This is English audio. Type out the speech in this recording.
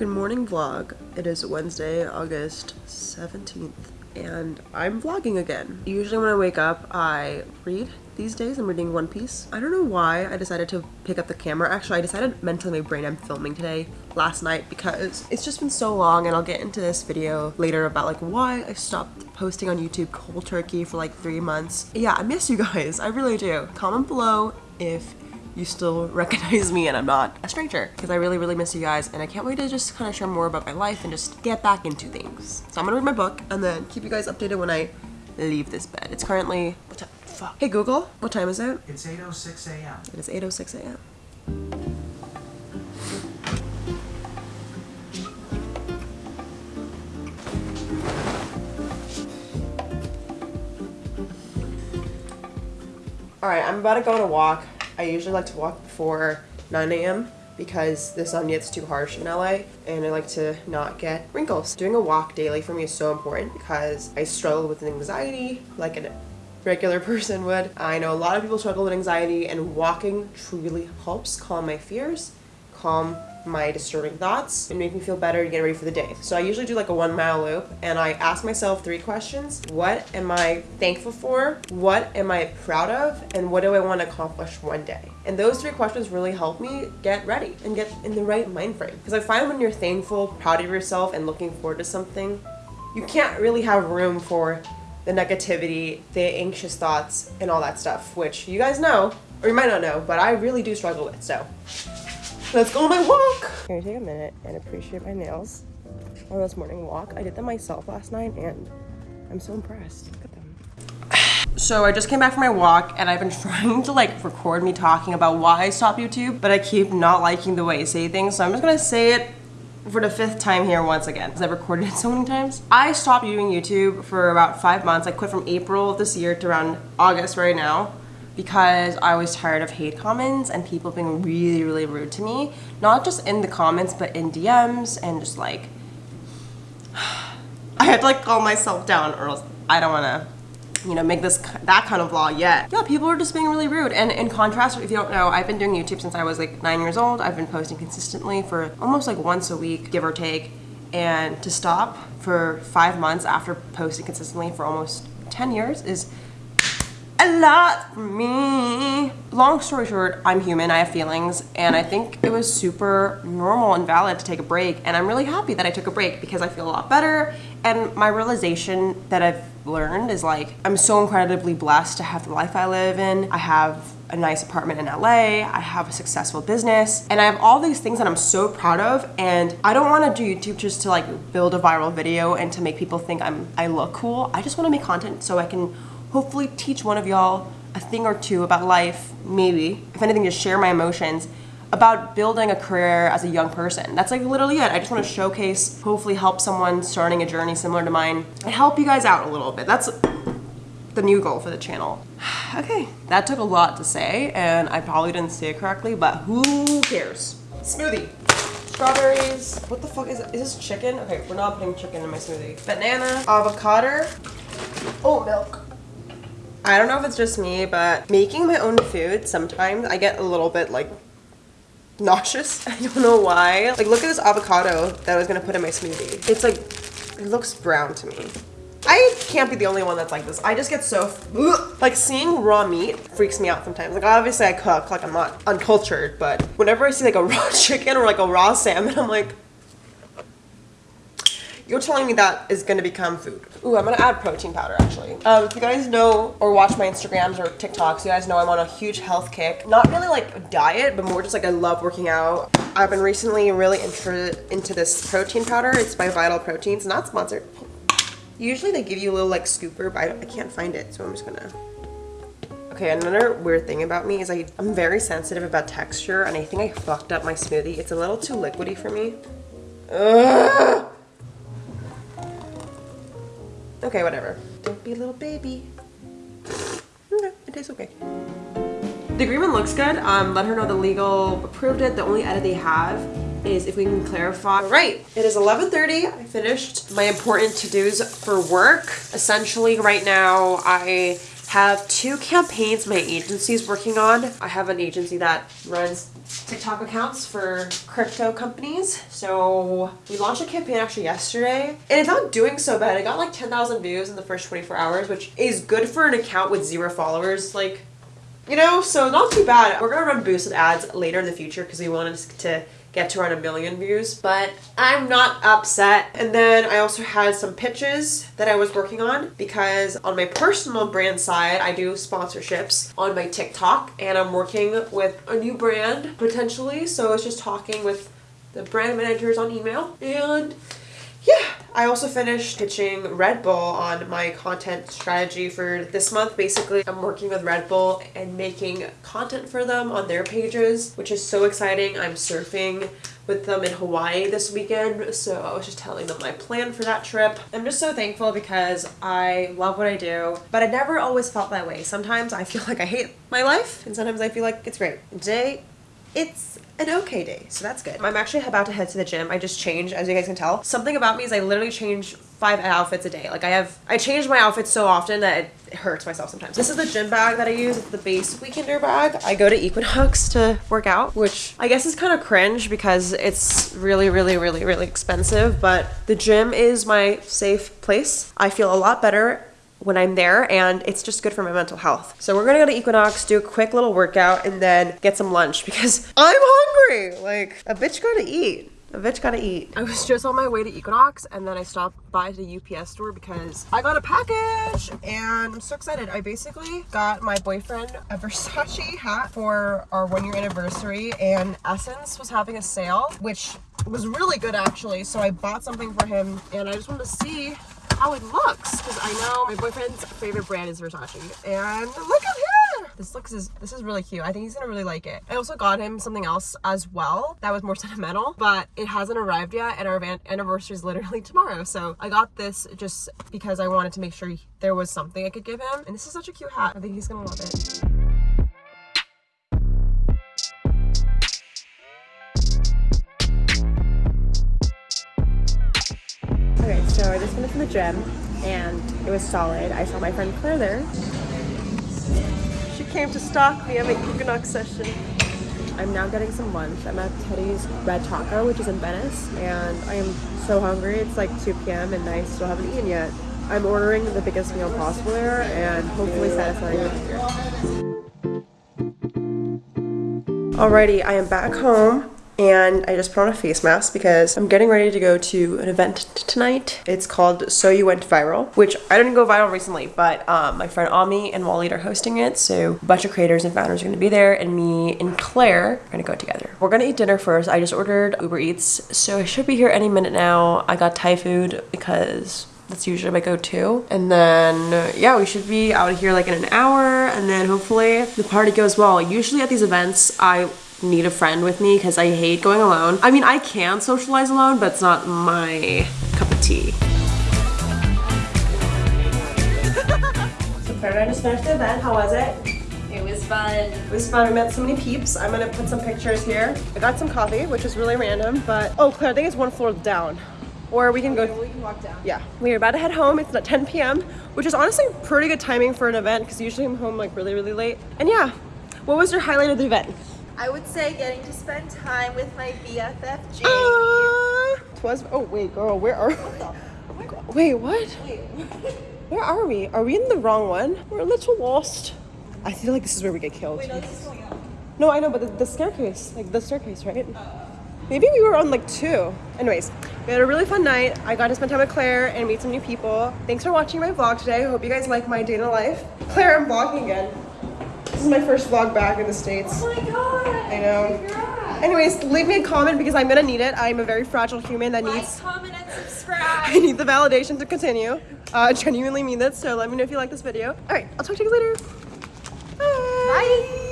Good morning vlog. It is Wednesday, August 17th, and I'm vlogging again. Usually when I wake up, I read. These days I'm reading One Piece. I don't know why I decided to pick up the camera. Actually, I decided mentally in my brain I'm filming today last night because it's just been so long and I'll get into this video later about like why I stopped posting on YouTube cold turkey for like three months. Yeah, I miss you guys. I really do. Comment below if you still recognize me and I'm not a stranger because I really, really miss you guys and I can't wait to just kind of share more about my life and just get back into things. So I'm gonna read my book and then keep you guys updated when I leave this bed. It's currently, what time? Fuck. Hey Google, what time is it? It's 8.06 a.m. It is 8.06 a.m. Alright, I'm about to go on a walk. I usually like to walk before 9 a.m. because the sun gets too harsh in LA and I like to not get wrinkles. Doing a walk daily for me is so important because I struggle with anxiety like a regular person would. I know a lot of people struggle with anxiety and walking truly helps calm my fears, calm my disturbing thoughts and make me feel better and get ready for the day. So I usually do like a one mile loop and I ask myself three questions. What am I thankful for? What am I proud of? And what do I want to accomplish one day? And those three questions really help me get ready and get in the right mind frame. Because I find when you're thankful, proud of yourself, and looking forward to something, you can't really have room for the negativity, the anxious thoughts, and all that stuff, which you guys know, or you might not know, but I really do struggle with. So Let's go on my walk. Can you take a minute and appreciate my nails on this morning walk? I did them myself last night and I'm so impressed. Look at them. So I just came back from my walk and I've been trying to like record me talking about why I stopped YouTube, but I keep not liking the way I say things. So I'm just gonna say it for the fifth time here once again because I've recorded it so many times. I stopped doing YouTube for about five months. I quit from April of this year to around August right now because I was tired of hate comments and people being really, really rude to me. Not just in the comments, but in DMs and just like, I had to like calm myself down or else I don't wanna, you know, make this, that kind of vlog yet. Yeah, people are just being really rude. And in contrast, if you don't know, I've been doing YouTube since I was like nine years old. I've been posting consistently for almost like once a week, give or take. And to stop for five months after posting consistently for almost 10 years is a lot for me. Long story short, I'm human, I have feelings, and I think it was super normal and valid to take a break, and I'm really happy that I took a break because I feel a lot better, and my realization that I've learned is like, I'm so incredibly blessed to have the life I live in. I have a nice apartment in LA, I have a successful business, and I have all these things that I'm so proud of, and I don't wanna do YouTube just to like build a viral video and to make people think I'm I look cool. I just wanna make content so I can hopefully teach one of y'all a thing or two about life, maybe, if anything, just share my emotions about building a career as a young person. That's like literally it. I just want to showcase, hopefully help someone starting a journey similar to mine and help you guys out a little bit. That's the new goal for the channel. okay, that took a lot to say and I probably didn't say it correctly, but who cares? Smoothie. Strawberries. What the fuck is it? Is this chicken? Okay, we're not putting chicken in my smoothie. Banana, avocado, oat milk. I don't know if it's just me, but making my own food, sometimes I get a little bit like nauseous. I don't know why. Like look at this avocado that I was gonna put in my smoothie. It's like, it looks brown to me. I can't be the only one that's like this. I just get so, like seeing raw meat freaks me out sometimes. Like obviously I cook, like I'm not uncultured, but whenever I see like a raw chicken or like a raw salmon, I'm like, you're telling me that is gonna become food. Ooh, I'm gonna add protein powder actually. Um, if you guys know or watch my Instagrams or TikToks, you guys know I'm on a huge health kick. Not really like diet, but more just like I love working out. I've been recently really interested into this protein powder. It's by Vital Proteins, not sponsored. Usually they give you a little like scooper, but I, I can't find it, so I'm just gonna Okay, another weird thing about me is I, I'm very sensitive about texture and I think I fucked up my smoothie. It's a little too liquidy for me. Ugh! Okay, whatever. Don't be a little baby. Okay, it tastes okay. The agreement looks good. Um, let her know the legal approved it. The only edit they have is if we can clarify. All right, it is 11.30. I finished my important to-dos for work. Essentially, right now, I have two campaigns my agency is working on. I have an agency that runs TikTok accounts for crypto companies. So we launched a campaign actually yesterday and it's not doing so bad. It got like 10,000 views in the first 24 hours, which is good for an account with zero followers. Like, you know, so not too bad. We're gonna run boosted ads later in the future because we wanted to get to around a million views, but I'm not upset. And then I also had some pitches that I was working on because on my personal brand side, I do sponsorships on my TikTok and I'm working with a new brand potentially. So I was just talking with the brand managers on email and yeah, I also finished pitching Red Bull on my content strategy for this month. Basically, I'm working with Red Bull and making content for them on their pages, which is so exciting. I'm surfing with them in Hawaii this weekend, so I was just telling them my plan for that trip. I'm just so thankful because I love what I do, but I never always felt that way. Sometimes I feel like I hate my life, and sometimes I feel like it's great. Today, it's an okay day, so that's good. I'm actually about to head to the gym. I just changed, as you guys can tell. Something about me is I literally change five outfits a day. Like I have, I change my outfits so often that it hurts myself sometimes. This is the gym bag that I use. It's the Béis weekender bag. I go to Equinox to work out, which I guess is kind of cringe because it's really, really, really, really expensive. But the gym is my safe place. I feel a lot better when I'm there and it's just good for my mental health. So we're gonna go to Equinox, do a quick little workout and then get some lunch because I'm hungry. Like a bitch gotta eat. A bitch gotta eat. I was just on my way to Equinox and then I stopped by the UPS store because I got a package and I'm so excited. I basically got my boyfriend a Versace hat for our one year anniversary and SSENSE was having a sale, which was really good actually. So I bought something for him and I just wanted to see how it looks. Because I know my boyfriend's favorite brand is Versace. And look at him! This looks is this is really cute. I think he's gonna really like it. I also got him something else as well that was more sentimental but it hasn't arrived yet and our anniversary is literally tomorrow. So I got this just because I wanted to make sure there was something I could give him. And this is such a cute hat. I think he's gonna love it so I just finished from the gym and it was solid. I saw my friend Claire there. She came to stalk me at my Equinox session. I'm now getting some lunch. I'm at Teddy's Red Taco, which is in Venice, and I am so hungry. It's like 2 p.m. and I still haven't eaten yet. I'm ordering the biggest meal possible there and hopefully satisfying my hunger. Alrighty, I am back home and I just put on a face mask because I'm getting ready to go to an event tonight. It's called So You Went Viral, which I didn't go viral recently, but um, my friend Ami and Wally are hosting it. So a bunch of creators and founders are going to be there, and me and Claire are going to go together. We're going to eat dinner first. I just ordered Uber Eats, so I should be here any minute now. I got Thai food because that's usually my go-to and then yeah we should be out of here like in an hour and then hopefully the party goes well usually at these events i need a friend with me because I hate going alone. I mean, I can socialize alone, but it's not my cup of tea. so Claire I just finished the event. How was it? It was fun. It was fun. We met so many peeps. I'm gonna put some pictures here. I got some coffee, which is really random, but oh, Claire, I think it's one floor down. Or we can go. Oh, we can walk down. Yeah. We're about to head home. It's at 10 p.m., which is honestly pretty good timing for an event because usually I'm home like really, really late. And yeah, what was your highlight of the event? I would say getting to spend time with my BFF Jade. Uh, twas, oh wait, girl, where are we? Wait, what? Where are we? Are we in the wrong one? We're a little lost. I feel like this is where we get killed. Wait, no, this is going up. No, I know, but the, the staircase, like the staircase, right? Maybe we were on like two. Anyways, we had a really fun night. I got to spend time with Claire and meet some new people. Thanks for watching my vlog today. I hope you guys like my day in life. Claire, I'm vlogging again. This is my first vlog back in the States. Oh my god. I know. Anyways, leave me a comment because I'm gonna need it. I'm a very fragile human that Like, needs comment, and subscribe! I need the validation to continue. Uh, genuinely mean that, so let me know if you like this video. Alright, I'll talk to you guys later. Bye. Bye.